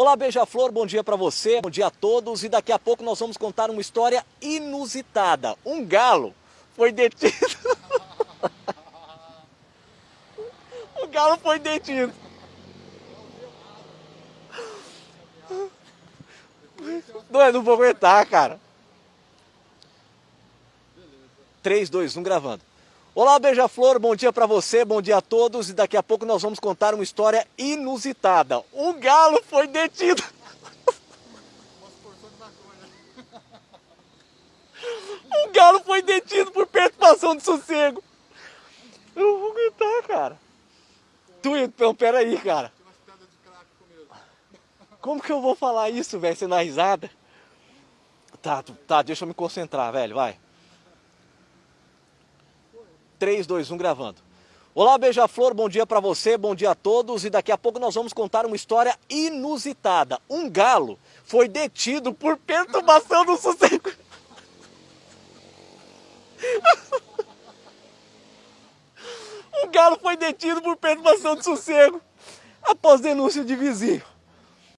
Olá, Beija-Flor, bom dia para você, bom dia a todos. E daqui a pouco nós vamos contar uma história inusitada. Um galo foi detido. o galo foi detido. Não, eu não vou aguentar, cara. 3, 2, 1, gravando. Olá, Beija-Flor, bom dia para você, bom dia a todos. E daqui a pouco nós vamos contar uma história inusitada. Um galo foi detido. Um galo foi detido por perturbação de sossego. Eu não vou aguentar, cara. Tu, então, peraí, cara. Como que eu vou falar isso, velho, sem dar risada? Tá, tá, deixa eu me concentrar, velho, vai. 3, 2, 1, gravando. Olá, Beija-Flor, bom dia para você, bom dia a todos. E daqui a pouco nós vamos contar uma história inusitada. Um galo foi detido por perturbação do sossego. um galo foi detido por perturbação de sossego após denúncia de vizinho.